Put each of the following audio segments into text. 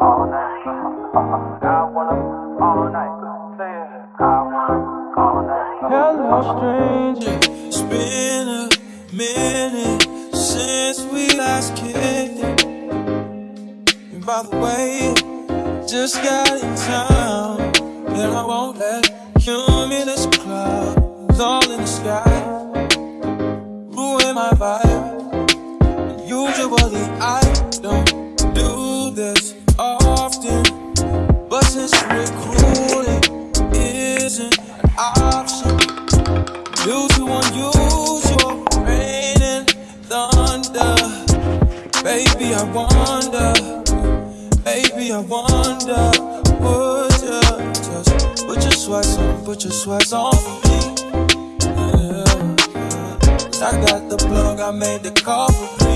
all night. I wanna all night. Say it. I wanna all night. Hello, stranger. It's been a minute since we last kicked it. And by the way, just got in town, and I won't let sweats on, put your sweats on me? Yeah. I got the plug, I made the call for me.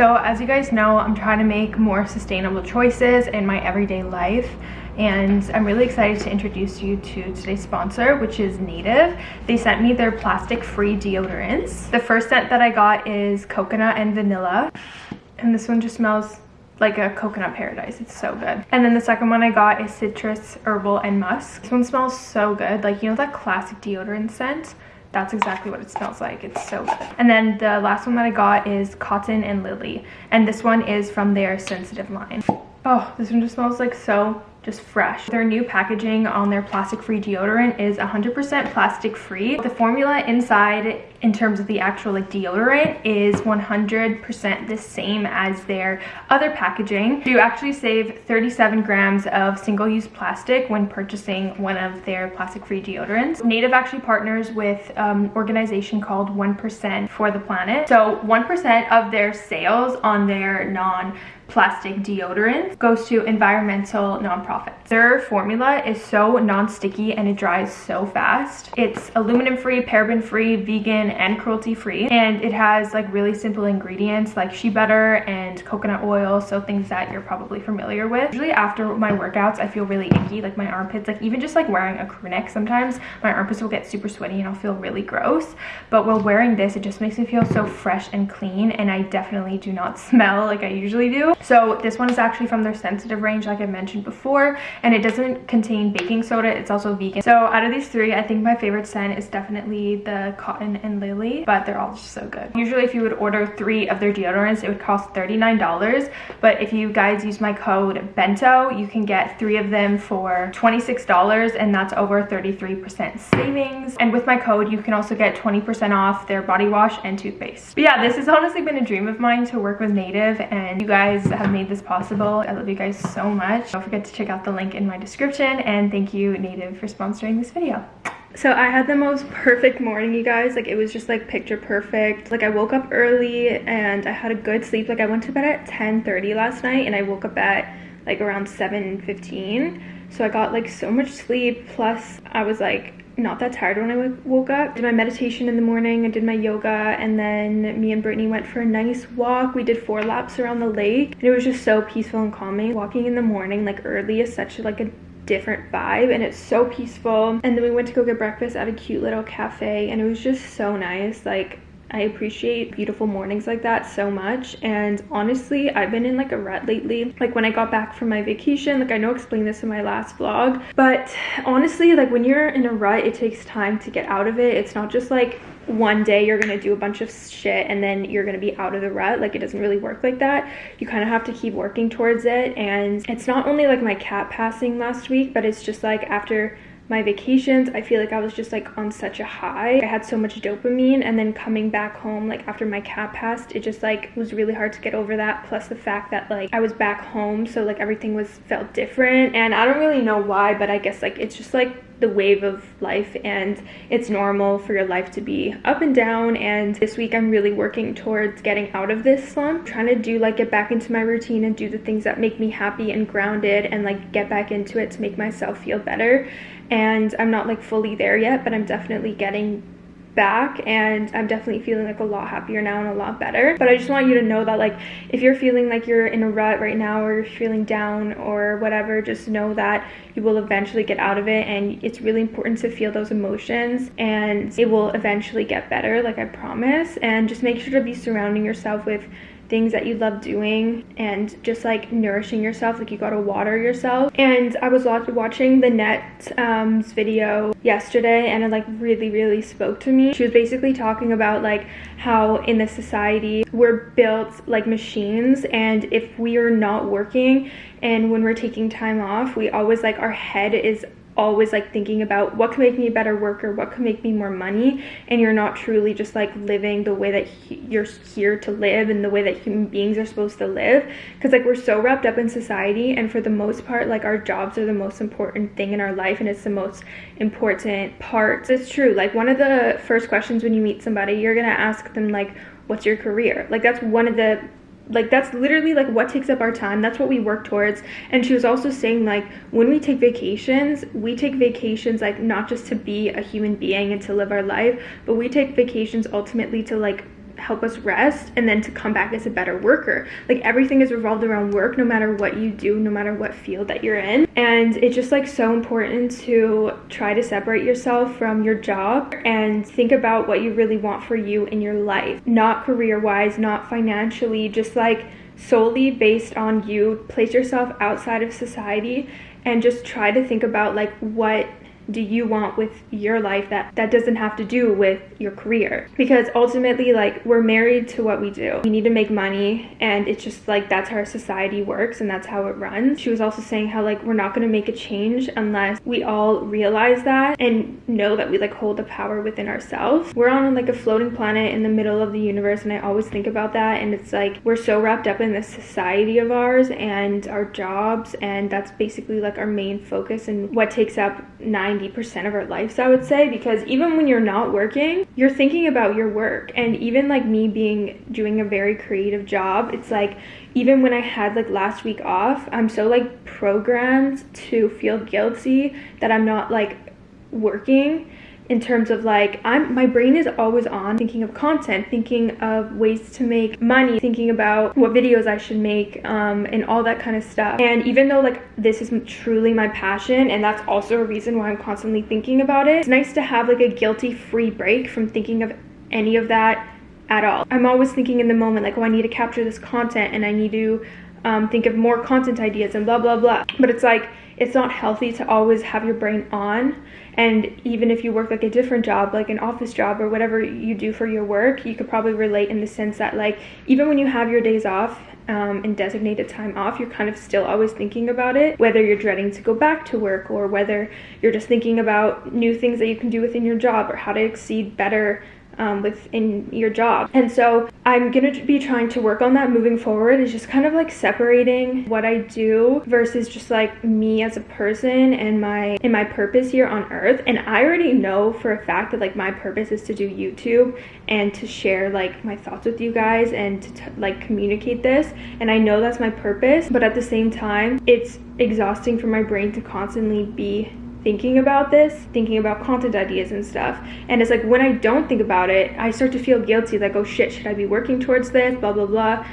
So as you guys know, I'm trying to make more sustainable choices in my everyday life and I'm really excited to introduce you to today's sponsor, which is Native. They sent me their plastic-free deodorants. The first scent that I got is coconut and vanilla, and this one just smells like a coconut paradise. It's so good. And then the second one I got is citrus, herbal, and musk. This one smells so good. Like, you know that classic deodorant scent? That's exactly what it smells like. It's so good. And then the last one that I got is cotton and lily. And this one is from their sensitive line. Oh, this one just smells like so just fresh. Their new packaging on their plastic-free deodorant is 100% plastic-free. The formula inside in terms of the actual like deodorant is 100% the same as their other packaging. You actually save 37 grams of single-use plastic when purchasing one of their plastic-free deodorants. Native actually partners with an um, organization called 1% for the planet. So 1% of their sales on their non plastic deodorant goes to environmental nonprofits. Their formula is so non-sticky and it dries so fast. It's aluminum free, paraben free, vegan, and cruelty free. And it has like really simple ingredients like shea butter and coconut oil. So things that you're probably familiar with. Usually after my workouts, I feel really icky, like my armpits, like even just like wearing a crew neck sometimes, my armpits will get super sweaty and I'll feel really gross. But while wearing this, it just makes me feel so fresh and clean. And I definitely do not smell like I usually do. So this one is actually from their sensitive range like I mentioned before and it doesn't contain baking soda. It's also vegan. So out of these three, I think my favorite scent is definitely the cotton and lily but they're all just so good. Usually if you would order three of their deodorants, it would cost $39 but if you guys use my code BENTO, you can get three of them for $26 and that's over 33% savings. And with my code, you can also get 20% off their body wash and toothpaste. But yeah, this has honestly been a dream of mine to work with Native and you guys have made this possible. I love you guys so much. Don't forget to check out the link in my description and thank you Native for sponsoring this video. So I had the most perfect morning, you guys. Like, it was just, like, picture perfect. Like, I woke up early and I had a good sleep. Like, I went to bed at 10.30 last night and I woke up at, like, around 7.15. So I got, like, so much sleep. Plus, I was, like, not that tired when I woke up. Did my meditation in the morning, I did my yoga, and then me and Brittany went for a nice walk. We did four laps around the lake, and it was just so peaceful and calming. Walking in the morning, like early, is such like a different vibe and it's so peaceful and then we went to go get breakfast at a cute little cafe and it was just so nice like I appreciate beautiful mornings like that so much. And honestly I've been in like a rut lately. Like when I got back from my vacation like I know I explained this in my last vlog but honestly like when you're in a rut it takes time to get out of it. It's not just like one day you're gonna do a bunch of shit and then you're gonna be out of the rut. Like it doesn't really work like that. You kind of have to keep working towards it. And it's not only like my cat passing last week but it's just like after my vacations i feel like i was just like on such a high. I had so much dopamine and then coming back home like after my cat passed it just like was really hard to get over that plus the fact that like i was back home so like everything was felt different. And i don't really know why but i guess like it's just like the wave of life and it's normal for your life to be up and down. And this week I'm really working towards getting out of this slump trying to do like get back into my routine and do the things that make me happy and grounded and like get back into it to make myself feel better. And I'm not like fully there yet but I'm definitely getting back and I'm definitely feeling like a lot happier now and a lot better. But I just want you to know that like if you're feeling like you're in a rut right now or you're feeling down or whatever, just know that you will eventually get out of it and it's really important to feel those emotions and it will eventually get better like I promise and just make sure to be surrounding yourself with things that you love doing and just like nourishing yourself like you gotta water yourself. And i was watching the net um, video yesterday and it like really really spoke to me. She was basically talking about like how in the society we're built like machines and if we are not working and when we're taking time off we always like our head is always like thinking about what can make me a better worker, what can make me more money, and you're not truly just like living the way that he, you're here to live and the way that human beings are supposed to live. Because like we're so wrapped up in society, and for the most part, like our jobs are the most important thing in our life, and it's the most important part. It's true. Like one of the first questions when you meet somebody, you're gonna ask them like, "What's your career?" Like that's one of the like that's literally like what takes up our time. That's what we work towards. And she was also saying like when we take vacations we take vacations like not just to be a human being and to live our life but we take vacations ultimately to like help us rest and then to come back as a better worker. Like everything is revolved around work no matter what you do, no matter what field that you're in. And it's just like so important to try to separate yourself from your job and think about what you really want for you in your life. Not career-wise, not financially, just like solely based on you. Place yourself outside of society and just try to think about like what do you want with your life that that doesn't have to do with your career? Because ultimately like we're married to what we do. We need to make money and it's just like that's how our society works and that's how it runs. She was also saying how like we're not going to make a change unless we all realize that and know that we like hold the power within ourselves. We're on like a floating planet in the middle of the universe and i always think about that and it's like we're so wrapped up in this society of ours and our jobs and that's basically like our main focus and what takes up 90 90% of our lives, I would say, because even when you're not working, you're thinking about your work. And even like me being doing a very creative job, it's like even when I had like last week off, I'm so like programmed to feel guilty that I'm not like working in terms of like i'm my brain is always on thinking of content thinking of ways to make money thinking about what videos i should make um, and all that kind of stuff. And even though like this is truly my passion and that's also a reason why i'm constantly thinking about it it's nice to have like a guilty free break from thinking of any of that at all. I'm always thinking in the moment like oh i need to capture this content and i need to um, think of more content ideas and blah blah blah. But it's like it's not healthy to always have your brain on. And even if you work like a different job like an office job or whatever you do for your work you could probably relate in the sense that like even when you have your days off um, and designated time off, you're kind of still always thinking about it, whether you're dreading to go back to work or whether you're just thinking about new things that you can do within your job or how to exceed better um, within your job. And so I'm gonna be trying to work on that moving forward is just kind of like separating what I do versus just like me as a person and my and my purpose here on earth. And I already know for a fact that like my purpose is to do YouTube and to share like my thoughts with you guys and to like communicate this. And I know that's my purpose, but at the same time, it's exhausting for my brain to constantly be thinking about this, thinking about content ideas and stuff. And it's like when I don't think about it, I start to feel guilty, like, oh shit, should I be working towards this? Blah, blah, blah.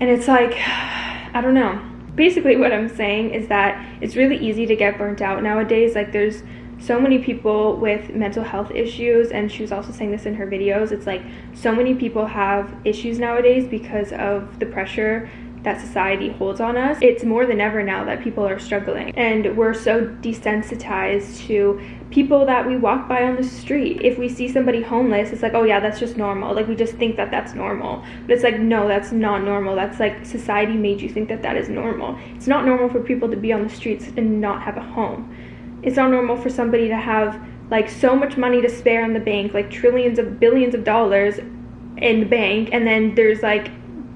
And it's like, I don't know. Basically, what I'm saying is that it's really easy to get burnt out nowadays. Like, there's so many people with mental health issues, and she was also saying this in her videos. It's like so many people have issues nowadays because of the pressure that society holds on us, it's more than ever now that people are struggling. And we're so desensitized to people that we walk by on the street. If we see somebody homeless, it's like, oh yeah, that's just normal. Like we just think that that's normal. But it's like, no, that's not normal. That's like society made you think that that is normal. It's not normal for people to be on the streets and not have a home. It's not normal for somebody to have like so much money to spare in the bank, like trillions of billions of dollars in the bank, and then there's like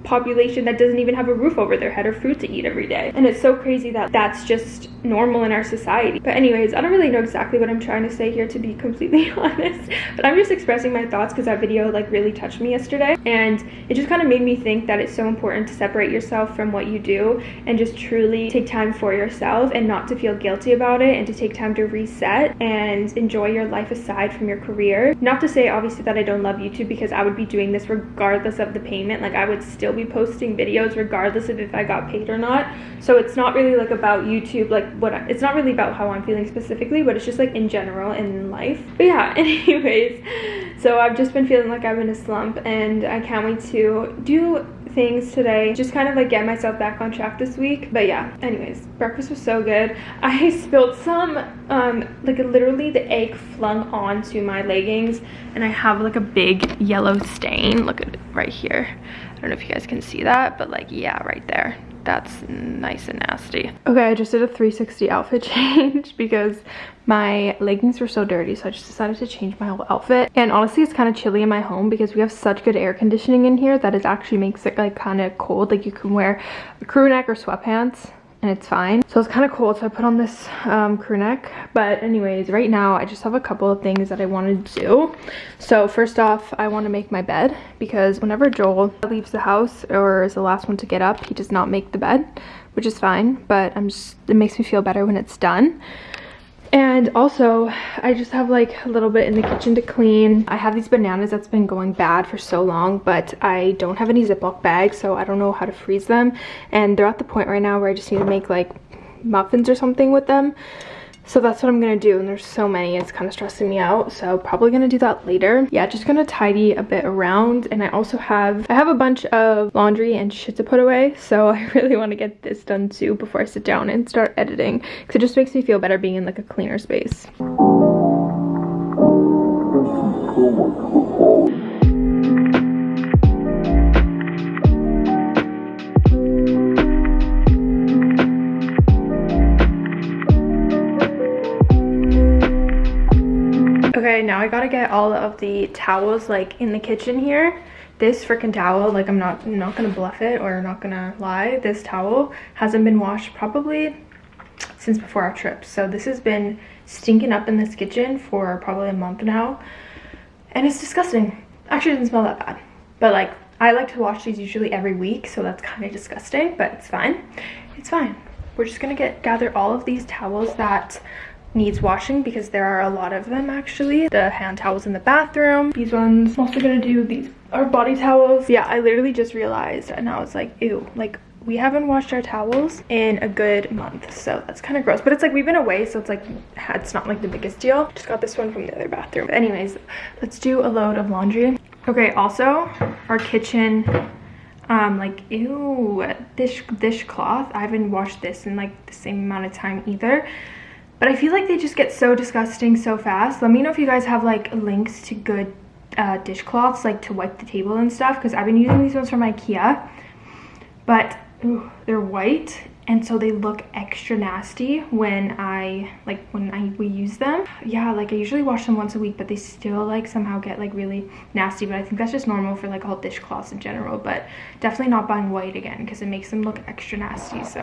population that doesn't even have a roof over their head or food to eat every day. And it's so crazy that that's just normal in our society. But anyways, I don't really know exactly what I'm trying to say here to be completely honest, but I'm just expressing my thoughts because that video like really touched me yesterday. And it just kind of made me think that it's so important to separate yourself from what you do and just truly take time for yourself and not to feel guilty about it and to take time to reset and enjoy your life aside from your career. Not to say obviously that I don't love YouTube because I would be doing this regardless of the payment. Like I would still be posting videos regardless of if I got paid or not. So it's not really like about YouTube, like what, I, it's not really about how I'm feeling specifically, but it's just like in general in life. But yeah, anyways, so I've just been feeling like I'm in a slump and I can't wait to do things today. Just kind of like get myself back on track this week. But yeah anyways breakfast was so good. I spilled some um like literally the egg flung onto my leggings and i have like a big yellow stain. Look at it right here i don't know if you guys can see that but like yeah right there. That's nice and nasty. Okay, I just did a 360 outfit change because my leggings were so dirty so I just decided to change my whole outfit. And honestly it's kind of chilly in my home because we have such good air conditioning in here that it actually makes it like kind of cold. Like you can wear a crew neck or sweatpants and it's fine. So it's kind of cold so i put on this um, crew neck. But anyways right now i just have a couple of things that i want to do. So first off i want to make my bed because whenever joel leaves the house or is the last one to get up he does not make the bed which is fine but i'm just it makes me feel better when it's done and also i just have like a little bit in the kitchen to clean. I have these bananas that's been going bad for so long but i don't have any ziploc bags so i don't know how to freeze them. And they're at the point right now where i just need to make like muffins or something with them so that's what I'm gonna do and there's so many it's kind of stressing me out so probably gonna do that later. Yeah just gonna tidy a bit around and I also have I have a bunch of laundry and shit to put away so I really want to get this done too before I sit down and start editing because it just makes me feel better being in like a cleaner space Now I gotta get all of the towels like in the kitchen here. This freaking towel, like I'm not I'm not gonna bluff it or not gonna lie. This towel hasn't been washed probably since before our trip. So this has been stinking up in this kitchen for probably a month now. And it's disgusting. Actually, it doesn't smell that bad. But like, I like to wash these usually every week, so that's kind of disgusting, but it's fine. It's fine. We're just gonna get gather all of these towels that needs washing because there are a lot of them actually. The hand towels in the bathroom. These ones i'm also gonna do these are body towels. Yeah i literally just realized and i was like ew like we haven't washed our towels in a good month so that's kind of gross. But it's like we've been away so it's like it's not like the biggest deal. Just got this one from the other bathroom. But anyways let's do a load of laundry. Okay also our kitchen um like ew dish dishcloth. I haven't washed this in like the same amount of time either but I feel like they just get so disgusting so fast. Let me know if you guys have like links to good uh, dishcloths like to wipe the table and stuff because I've been using these ones from Ikea. But ooh, they're white and so they look extra nasty when I like when I we use them. Yeah, like I usually wash them once a week, but they still like somehow get like really nasty. But I think that's just normal for like all dishcloths in general. But definitely not buying white again because it makes them look extra nasty. So.